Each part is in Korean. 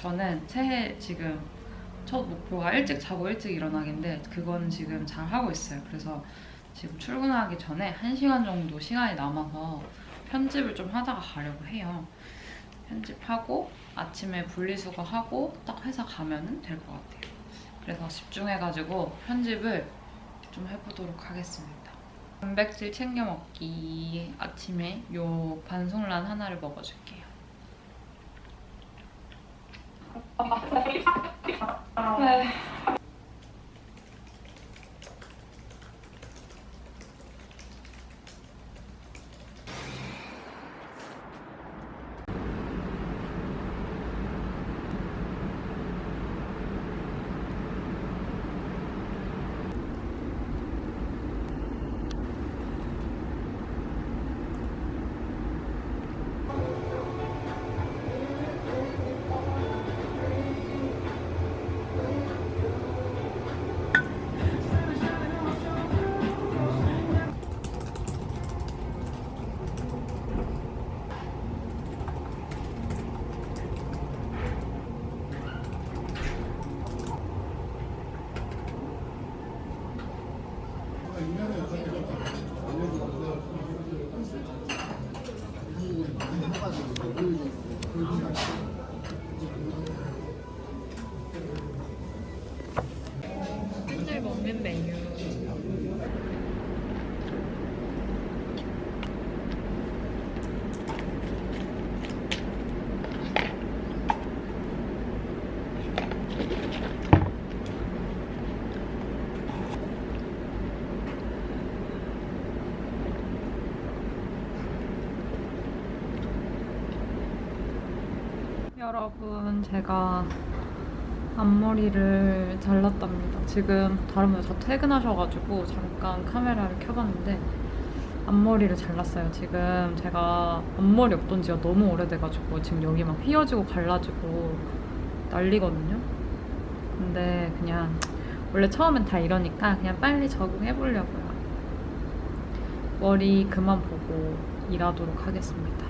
저는 새해 지금 첫 목표가 일찍 자고 일찍 일어나기인데 그건 지금 잘 하고 있어요. 그래서 지금 출근하기 전에 1시간 정도 시간이 남아서 편집을 좀 하다가 가려고 해요. 편집하고 아침에 분리수거하고 딱 회사 가면 될 것 같아요. 그래서 집중해가지고 편집을 좀 해보도록 하겠습니다. 단백질 챙겨 먹기 아침에 요 반송란 하나를 먹어줄게요. 네. 여러분 제가 앞머리를 잘랐답니다. 지금 다른 분들 다 퇴근하셔가지고 잠깐 카메라를 켜봤는데 앞머리를 잘랐어요. 지금 제가 앞머리 없던 지가 너무 오래돼가지고 지금 여기 막 휘어지고 갈라지고 난리거든요. 근데 그냥 원래 처음엔 다 이러니까 그냥 빨리 적응해보려고요. 머리 그만 보고 일하도록 하겠습니다.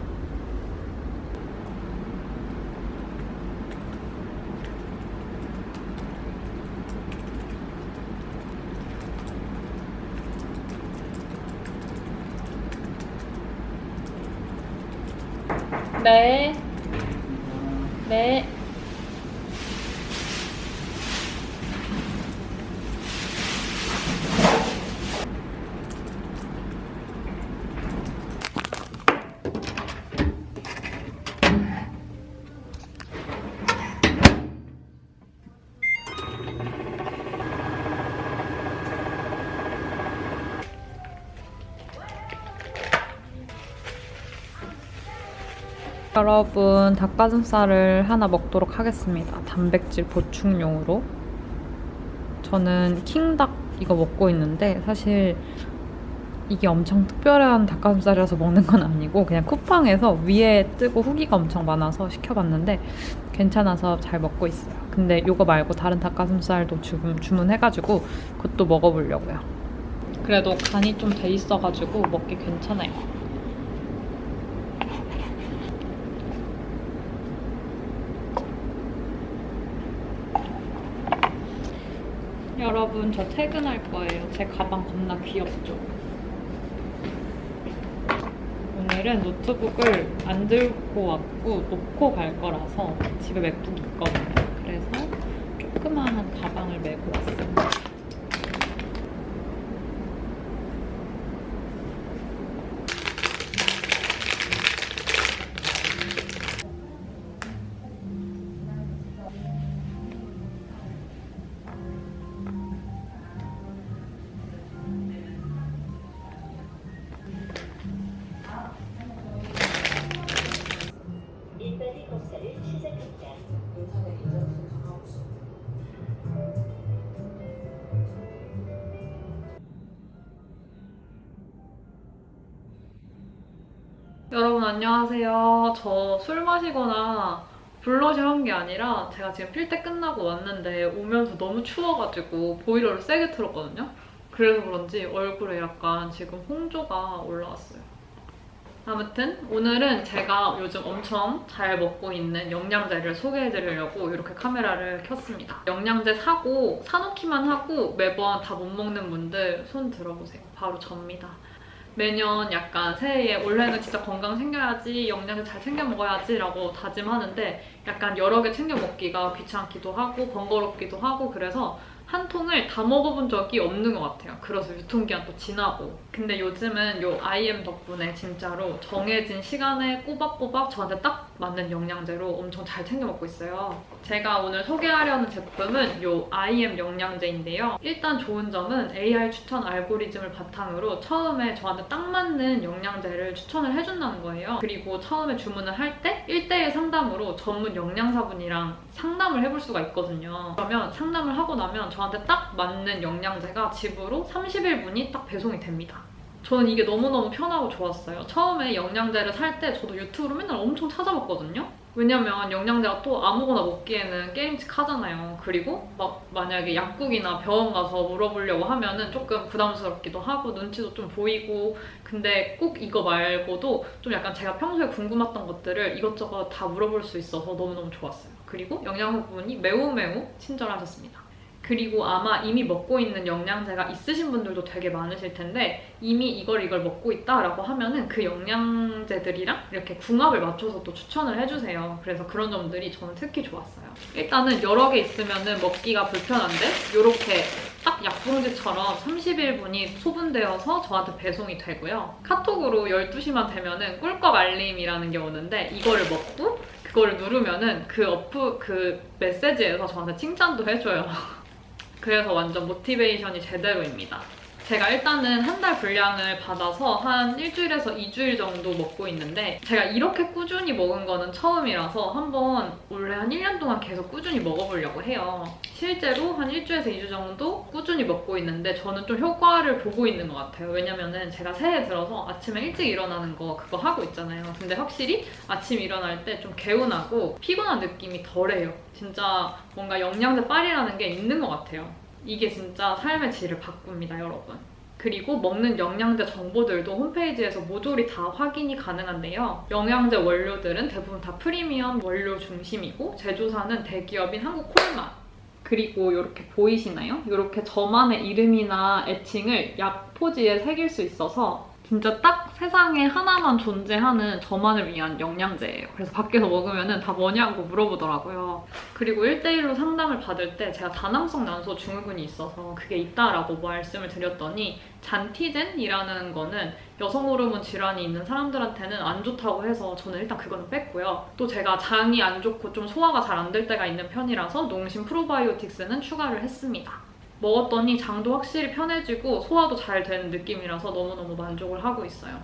네. 네. 여러분 닭가슴살을 하나 먹도록 하겠습니다. 단백질 보충용으로. 저는 킹닭 이거 먹고 있는데 사실 이게 엄청 특별한 닭가슴살이라서 먹는 건 아니고 그냥 쿠팡에서 위에 뜨고 후기가 엄청 많아서 시켜봤는데 괜찮아서 잘 먹고 있어요. 근데 이거 말고 다른 닭가슴살도 주문, 주문해가지고 그것도 먹어보려고요. 그래도 간이 좀 돼 있어가지고 먹기 괜찮아요. 여러분 저 퇴근할 거예요. 제 가방 겁나 귀엽죠? 오늘은 노트북을 안 들고 왔고 놓고 갈 거라서 집에 맥북이 있거든요. 그래서 조그마한 가방을 메고 왔습니다. 안녕하세요. 저 술 마시거나 블러셔 한 게 아니라 제가 지금 필때 끝나고 왔는데 오면서 너무 추워가지고 보일러를 세게 틀었거든요. 그래서 그런지 얼굴에 약간 지금 홍조가 올라왔어요. 아무튼 오늘은 제가 요즘 엄청 잘 먹고 있는 영양제를 소개해드리려고 이렇게 카메라를 켰습니다. 영양제 사고 사놓기만 하고 매번 다 못 먹는 분들 손 들어보세요. 바로 접니다. 매년 약간 새해에 올해는 진짜 건강 챙겨야지, 영양제 잘 챙겨 먹어야지 라고 다짐하는데 약간 여러 개 챙겨 먹기가 귀찮기도 하고 번거롭기도 하고 그래서 한 통을 다 먹어본 적이 없는 것 같아요. 그래서 유통기한 또 지나고. 근데 요즘은 요 IM 덕분에 진짜로 정해진 시간에 꼬박꼬박 저한테 딱 맞는 영양제로 엄청 잘 챙겨 먹고 있어요. 제가 오늘 소개하려는 제품은 요 IM 영양제인데요. 일단 좋은 점은 AI 추천 알고리즘을 바탕으로 처음에 저한테 딱 맞는 영양제를 추천을 해준다는 거예요. 그리고 처음에 주문을 할 때 1대1 상담으로 전문 영양사분이랑 상담을 해볼 수가 있거든요. 그러면 상담을 하고 나면 저한테 딱 맞는 영양제가 집으로 30일 분이 딱 배송이 됩니다. 저는 이게 너무너무 편하고 좋았어요. 처음에 영양제를 살 때 저도 유튜브로 맨날 엄청 찾아봤거든요. 왜냐면 영양제가 또 아무거나 먹기에는 게임직 하잖아요. 그리고 막 만약에 약국이나 병원 가서 물어보려고 하면은 조금 부담스럽기도 하고 눈치도 좀 보이고 근데 꼭 이거 말고도 좀 약간 제가 평소에 궁금했던 것들을 이것저것 다 물어볼 수 있어서 너무너무 좋았어요. 그리고 영양사분이 매우 매우 친절하셨습니다. 그리고 아마 이미 먹고 있는 영양제가 있으신 분들도 되게 많으실 텐데 이미 이걸 이걸 먹고 있다라고 하면은 그 영양제들이랑 이렇게 궁합을 맞춰서 또 추천을 해주세요. 그래서 그런 점들이 저는 특히 좋았어요. 일단은 여러 개 있으면은 먹기가 불편한데 이렇게 딱 약봉지처럼 30일분이 소분되어서 저한테 배송이 되고요. 카톡으로 12시만 되면은 꿀꺽 알림이라는 게 오는데 이거를 먹고 그거를 누르면은 그 어프 그 메시지에서 저한테 칭찬도 해줘요. 그래서 완전 모티베이션이 제대로입니다. 제가 일단은 한 달 분량을 받아서 한 일주일에서 2주일 정도 먹고 있는데 제가 이렇게 꾸준히 먹은 거는 처음이라서 한번 원래 한 1년 동안 계속 꾸준히 먹어보려고 해요. 실제로 한 일주에서 2주 정도 꾸준히 먹고 있는데 저는 좀 효과를 보고 있는 것 같아요. 왜냐면은 제가 새해 들어서 아침에 일찍 일어나는 거 그거 하고 있잖아요. 근데 확실히 아침 일어날 때 좀 개운하고 피곤한 느낌이 덜해요. 진짜 뭔가 영양제 빨이라는 게 있는 것 같아요. 이게 진짜 삶의 질을 바꿉니다, 여러분. 그리고 먹는 영양제 정보들도 홈페이지에서 모조리 다 확인이 가능한데요. 영양제 원료들은 대부분 다 프리미엄 원료 중심이고 제조사는 대기업인 한국콜맛. 그리고 이렇게 보이시나요? 이렇게 저만의 이름이나 애칭을 약 포지에 새길 수 있어서 진짜 딱 세상에 하나만 존재하는 저만을 위한 영양제예요. 그래서 밖에서 먹으면 다 뭐냐고 물어보더라고요. 그리고 1대1로 상담을 받을 때 제가 다낭성 난소 증후군이 있어서 그게 있다라고 말씀을 드렸더니 잔티젠이라는 거는 여성 호르몬 질환이 있는 사람들한테는 안 좋다고 해서 저는 일단 그거는 뺐고요. 또 제가 장이 안 좋고 좀 소화가 잘 안 될 때가 있는 편이라서 농심 프로바이오틱스는 추가를 했습니다. 먹었더니 장도 확실히 편해지고 소화도 잘 되는 느낌이라서 너무너무 만족을 하고 있어요.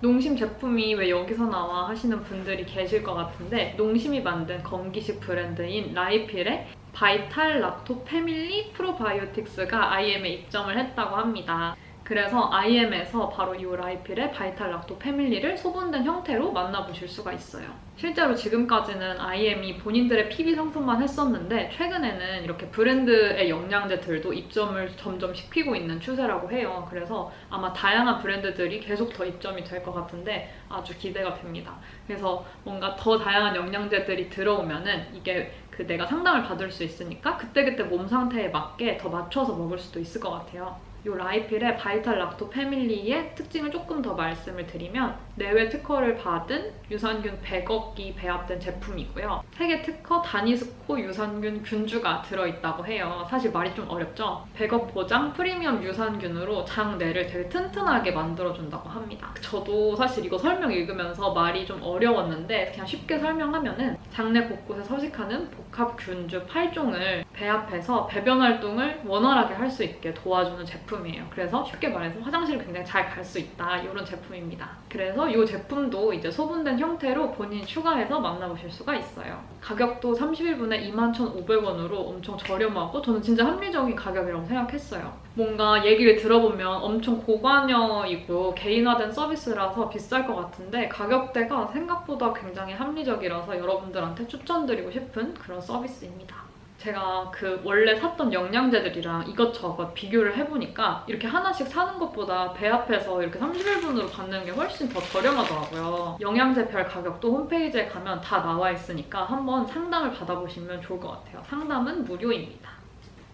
농심 제품이 왜 여기서 나와 하시는 분들이 계실 것 같은데 농심이 만든 건기식 브랜드인 라이필의 바이탈 락토 패밀리 프로바이오틱스가 IM에 입점을 했다고 합니다. 그래서 IM에서 바로 이 라이필의 바이탈 락토 패밀리를 소분된 형태로 만나보실 수가 있어요. 실제로 지금까지는 IM이 본인들의 PB 상품만 했었는데 최근에는 이렇게 브랜드의 영양제들도 입점을 점점 시키고 있는 추세라고 해요. 그래서 아마 다양한 브랜드들이 계속 더 입점이 될 것 같은데 아주 기대가 됩니다. 그래서 뭔가 더 다양한 영양제들이 들어오면 은 이게 그 내가 상담을 받을 수 있으니까 그때그때 몸 상태에 맞게 더 맞춰서 먹을 수도 있을 것 같아요. 이 라이필의 바이탈 락토 패밀리의 특징을 조금 더 말씀을 드리면 내외 특허를 받은 유산균 100억기 배합된 제품이고요. 세계 특허 다니스코 유산균 균주가 들어있다고 해요. 사실 말이 좀 어렵죠? 100억 보장 프리미엄 유산균으로 장 내를 되게 튼튼하게 만들어준다고 합니다. 저도 사실 이거 설명 읽으면서 말이 좀 어려웠는데 그냥 쉽게 설명하면 은 장내 곳곳에 서식하는 복합 균주 8종을 배합해서 배변 활동을 원활하게 할 수 있게 도와주는 제품이에요. 그래서 쉽게 말해서 화장실을 굉장히 잘 갈 수 있다 이런 제품입니다. 그래서 이 제품도 이제 소분된 형태로 본인이 추가해서 만나보실 수가 있어요. 가격도 31분에 21,500원으로 엄청 저렴하고 저는 진짜 합리적인 가격이라고 생각했어요. 뭔가 얘기를 들어보면 엄청 고관여이고 개인화된 서비스라서 비쌀 것 같은데 가격대가 생각보다 굉장히 합리적이라서 여러분들한테 추천드리고 싶은 그런 서비스입니다. 제가 그 원래 샀던 영양제들이랑 이것저것 비교를 해보니까 이렇게 하나씩 사는 것보다 배 앞에서 이렇게 31분으로 받는 게 훨씬 더 저렴하더라고요. 영양제별 가격도 홈페이지에 가면 다 나와 있으니까 한번 상담을 받아보시면 좋을 것 같아요. 상담은 무료입니다.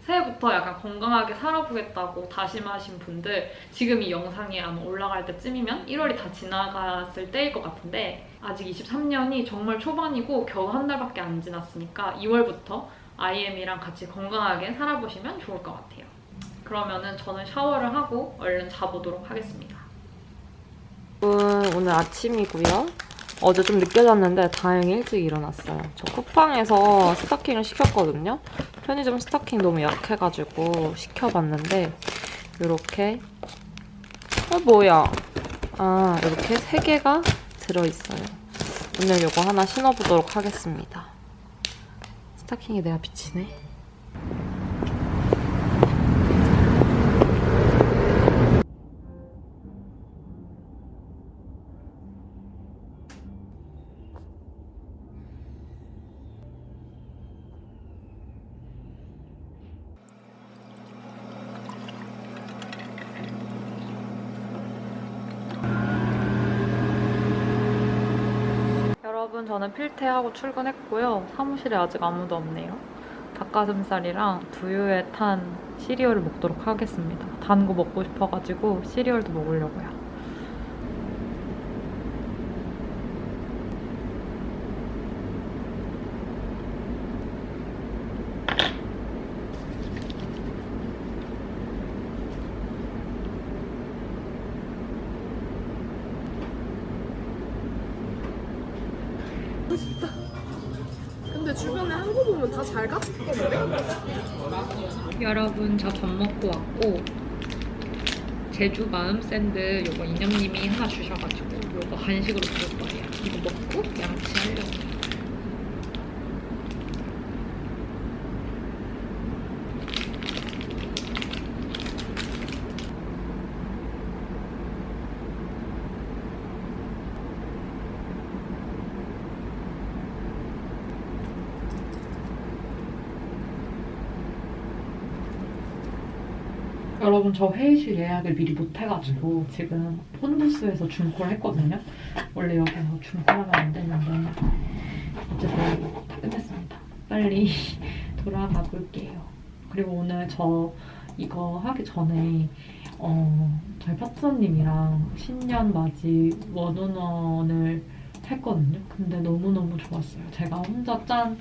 새해부터 약간 건강하게 살아보겠다고 다짐하신 분들 지금 이 영상이 아마 올라갈 때쯤이면 1월이 다 지나갔을 때일 것 같은데 아직 23년이 정말 초반이고 겨우 한 달밖에 안 지났으니까 2월부터 IM이랑 같이 건강하게 살아보시면 좋을 것 같아요. 그러면은 저는 샤워를 하고 얼른 자보도록 하겠습니다. 오늘 아침이고요. 어제 좀 늦게 잤는데 다행히 일찍 일어났어요. 저 쿠팡에서 스타킹을 시켰거든요. 편의점 스타킹 너무 약해가지고 시켜봤는데 이렇게 어 뭐야? 아 이렇게 세 개가 들어있어요. 오늘 이거 하나 신어보도록 하겠습니다. 스타킹이 내가 비치네. 여러분 저는 필테하고 출근했고요. 사무실에 아직 아무도 없네요. 닭가슴살이랑 두유에 탄 시리얼을 먹도록 하겠습니다. 단 거 먹고 싶어가지고 시리얼도 먹으려고요. 근데 주변에 한 거 보면 다 잘 갔던데? 여러분 저 밥 먹고 왔고 제주 마음 샌드 요거 인형님이 하나 주셔가지고 요거 간식으로 먹을 거예요. 이거 먹고 양치하려고. 여러분 저 회의실 예약을 미리 못해가지고 지금 폰부스에서 줌콜 했거든요. 원래 여기서 줌콜하면 안 되는데 어쨌든 다 끝냈습니다. 빨리 돌아가 볼게요. 그리고 오늘 저 이거 하기 전에 어, 저희 파트너님이랑 신년 맞이 원온원을 했거든요. 근데 너무너무 좋았어요. 제가 혼자 짠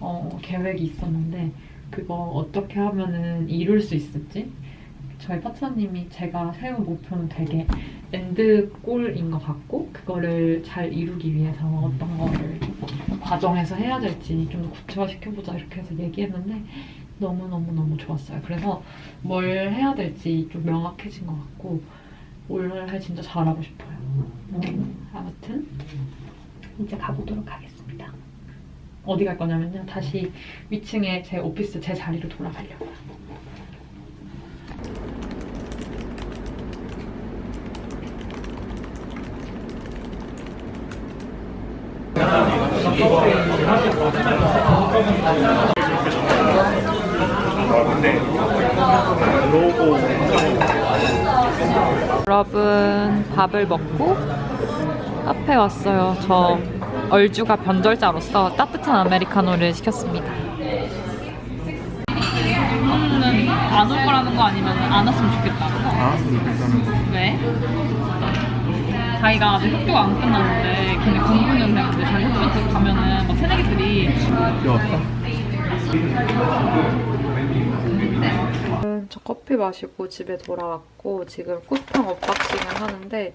어, 계획이 있었는데 그거 어떻게 하면은 이룰 수 있을지 저희 파트너님이 제가 세운 목표는 되게 엔드골인 것 같고 그거를 잘 이루기 위해서 어떤 거를 과정에서 해야 될지 좀 더 구체화시켜보자 이렇게 해서 얘기했는데 너무너무너무 좋았어요. 그래서 뭘 해야 될지 좀 명확해진 것 같고 올해 진짜 잘하고 싶어요. 음, 아무튼 이제 가보도록 하겠습니다. 어디 갈 거냐면요. 다시 위층에 제 오피스 제 자리로 돌아가려고요. 여러분 밥을 먹고 카페 왔어요. 저 얼죽아 변절자로서 따뜻한 아메리카노를 시켰습니다. 는안올 거라는 거 아니면 안 왔으면 좋겠다. 왜? 자기가 아직 학교가 안 끝났는데 걔네 공오년생인데 자기 학교 가면은 막 음, 저 커피 마시고 집에 돌아왔고 지금 쿠팡 unboxing을 하는데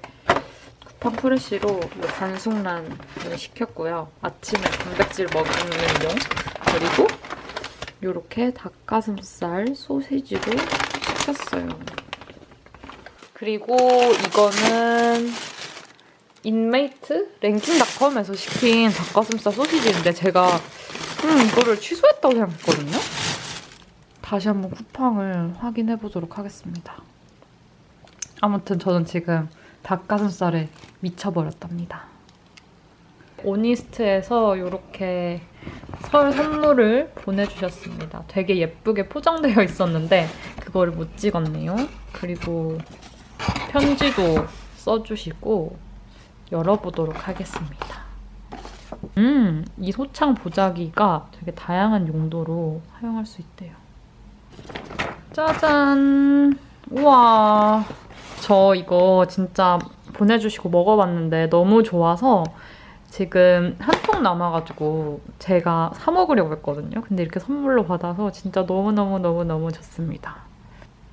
쿠팡 프레쉬로 이 반숙란을 시켰고요. 아침에 단백질 먹는 용 그리고 이렇게 닭가슴살 소시지를 시켰어요. 그리고 이거는 인메이트 랭킹닷컴에서 시킨 닭가슴살 소시지인데 제가 음, 이거를 취소했다고 생각했거든요. 다시 한번 쿠팡을 확인해 보도록 하겠습니다. 아무튼 저는 지금 설 선물을 보내주셨습니다. 되게 예쁘게 포장되어 있었는데 그거를 못 찍었네요. 그리고 편지도 써주시고 열어보도록 하겠습니다. 음, 이 소창 보자기가 되게 다양한 용도로 사용할 수 있대요. 짜잔! 우와. 저 이거 진짜 보내주시고 먹어봤는데 너무 좋아서 지금 한 통 남아가지고 제가 사 먹으려고 했거든요. 근데 이렇게 선물로 받아서 진짜 너무너무너무너무 좋습니다.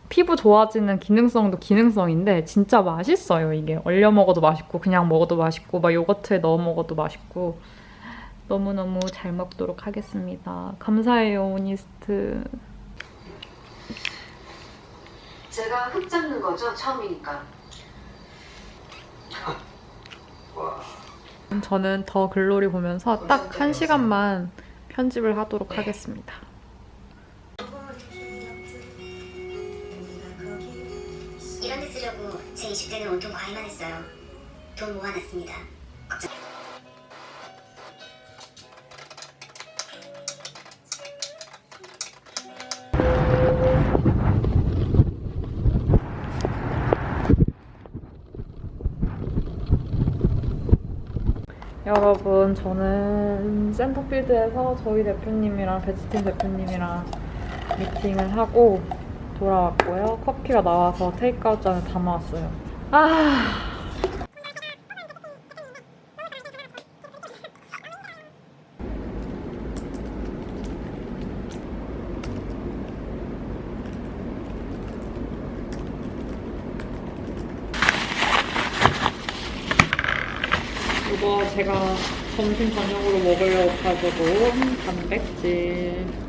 피부 좋아지는 기능성도 기능성인데 진짜 맛있어요, 이게. 얼려 먹어도 맛있고 그냥 먹어도 맛있고 막 요거트에 넣어 먹어도 맛있고 너무너무 잘 먹도록 하겠습니다. 감사해요, 오니스트. 제가 흙 잡는 거죠 처음이니까. 저는 더 글로리 보면서 딱 한 시간만 편집을 하도록 하겠습니다. 이런 데 쓰려고 제 20대는 온통 과외만 했어요. 돈 모아놨습니다. 여러분 저는 센터필드에서 저희 대표님이랑 베지팀 대표님이랑 미팅을 하고 돌아왔고요. 커피가 나와서 테이크아웃 잔에 담아왔어요. 아 이거 제가 점심 저녁으로 먹으려고 가지고 단백질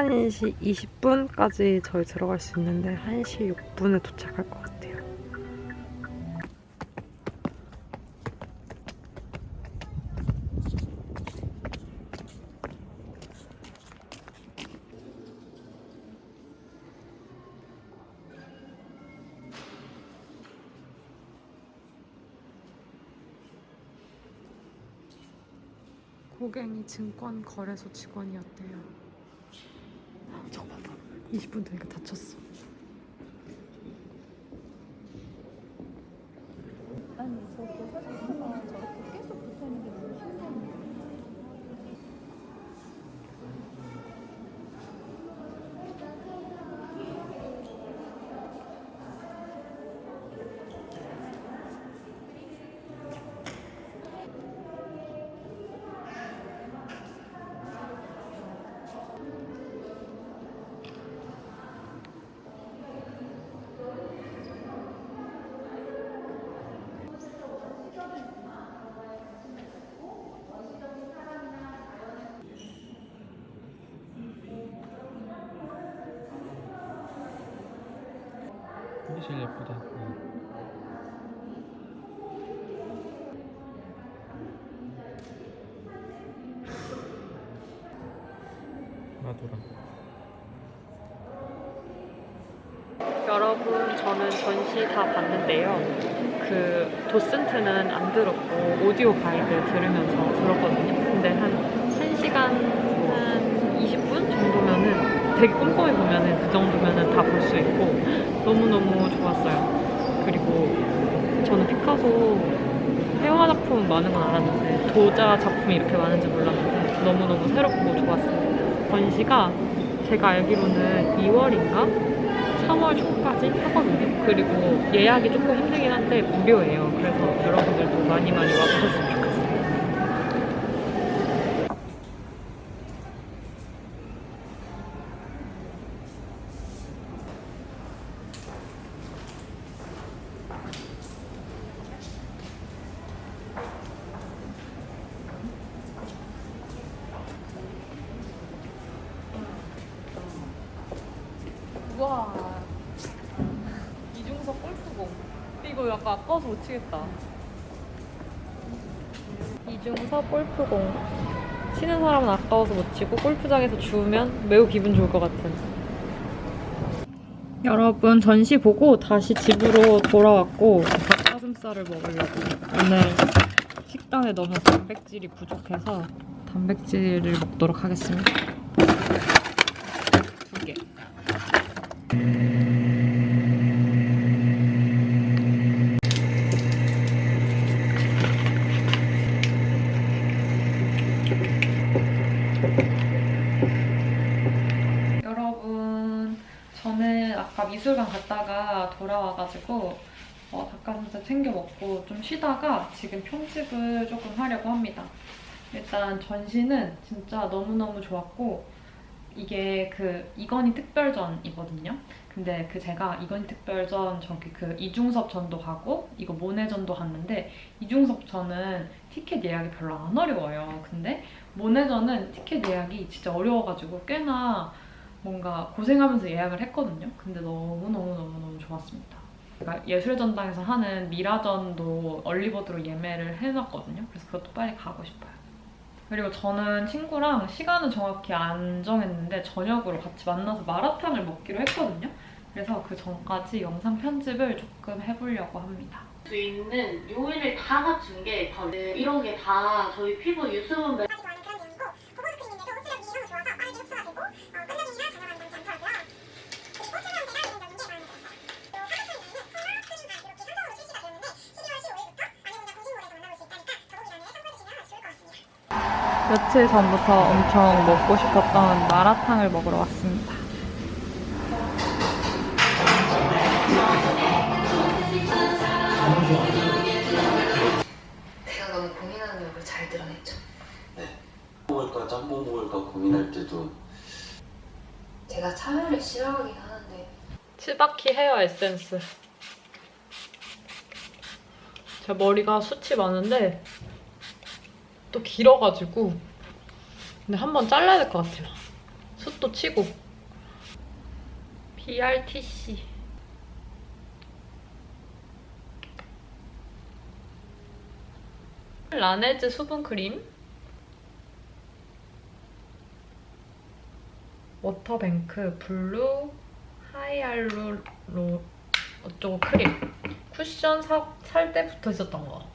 한시 20분까지 저희 들어갈 수 있는데 1시 6분에 도착할 것 같아요. 고갱이 증권 거래소 직원이었대요. 저거 봐봐. 20분 되니까 다쳤어. 이게 제일 예쁘다. 마도라. 여러분, 저는 전시 다 봤는데요. 그 도슨트는 안 들었고 오디오 가이드 들으면서 들었거든요. 근데 한 1시간 한 20분 정도면은 되게 꼼꼼히 보면은 그 정도면은 다 볼 수 있고 너무너무 좋았어요. 그리고 저는 피카소 회화 작품 많은 건 알았는데 도자 작품이 이렇게 많은지 몰랐는데 너무너무 새롭고 좋았어요. 전시가 제가 알기로는 2월인가 3월 초까지 하거든요. 그리고 예약이 조금 힘들긴 한데 무료예요. 그래서 여러분들도 많이 많이 와보셨으면 좋겠어요. 우와 이중석 골프공 이거 약간 아까워서 못 치겠다. 이중석 골프공. 치는 사람은 아까워서 못 치고 골프장에서 주우면 매우 기분 좋을 것 같은. 여러분 전시 보고 다시 집으로 돌아왔고 닭가슴살을 먹으려고 오늘 식단에 너무 단백질이 부족해서 단백질을 먹도록 하겠습니다. 두개 여러분, 저는 아까 미술관 갔다가 돌아와가지고 어, 닭가슴살 챙겨 먹고 좀 쉬다가 지금 편집을 조금 하려고 합니다. 일단 전시는 진짜 너무너무 좋았고 이게 그 이건희 특별전이거든요. 근데 그 제가 이건희 특별전 저기 그 이중섭 전도 가고 이거 모네 전도 갔는데 이중섭 전은 티켓 예약이 별로 안 어려워요. 근데 모네 전은 티켓 예약이 진짜 어려워가지고 꽤나 뭔가 고생하면서 예약을 했거든요. 근데 너무너무너무너무 좋았습니다. 제가 예술의 전당에서 하는 미라전도 얼리버드로 예매를 해놨거든요. 그래서 그것도 빨리 가고 싶어요. 그리고 저는 친구랑 시간은 정확히 안 정했는데 저녁으로 같이 만나서 마라탕을 먹기로 했거든요. 그래서 그 전까지 영상 편집을 조금 해보려고 합니다. 수 있는 요인을 다 갖춘 게 이런 게 다 저희 피부 유수분 며칠 전부터 엄청 먹고 싶었던 마라탕을 먹으러 왔습니다. 제가 너무 고민하는 걸잘 드러냈죠. 먹을까 짬뽕 먹을까 고민할 때도 제가 참외를 싫어하긴 하는데 치바키 헤어 에센스. 제 머리가 숱이 많은데 또 길어가지고 근데 한번 잘라야 될 것 같아요. 숱도 치고. BRTC. 라네즈 수분 크림. 워터뱅크 블루 하이알루 로 어쩌고 크림 쿠션 사, 살때 붙어 있었던 거